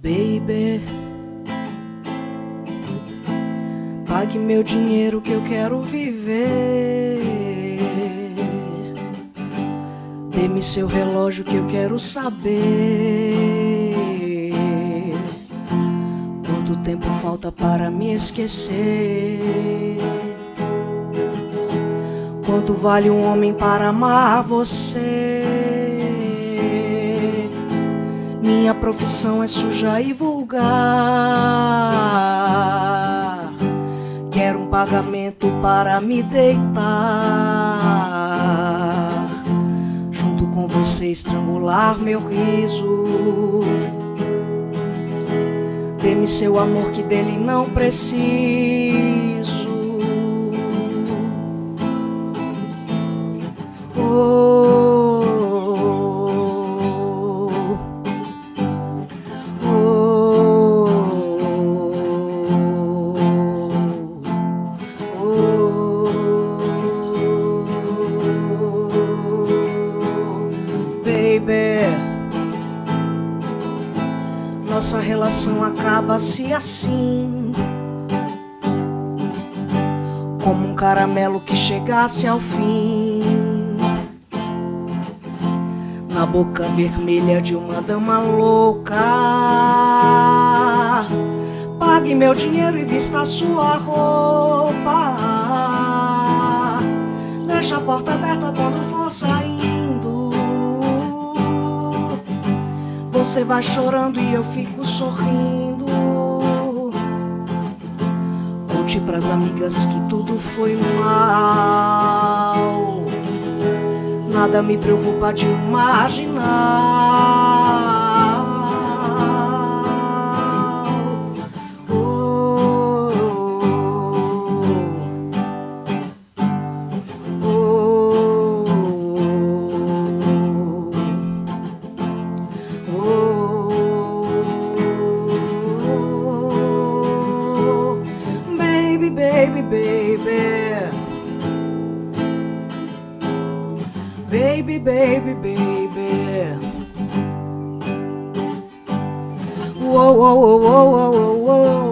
Baby, pague meu dinheiro que eu quero viver. Dê-me seu relógio que eu quero saber. Quanto tempo falta para me esquecer? Quanto vale um homem para amar você? Profissão é suja e vulgar. Quero um pagamento para me deitar. Junto com você estrangular meu riso. Dê-me seu amor que dele não preciso. Nossa relação acaba-se assim. Como um caramelo que chegasse ao fim. Na boca vermelha de uma dama louca. Pague meu dinheiro e vista sua roupa. Deixa a porta aberta quando for saindo. Você vai chorando e eu fico sorrindo. Conte pras amigas que tudo foi mal. Nada me preocupa de imaginar. Baby, baby. Baby, baby, whoa, whoa, whoa, whoa, whoa, whoa.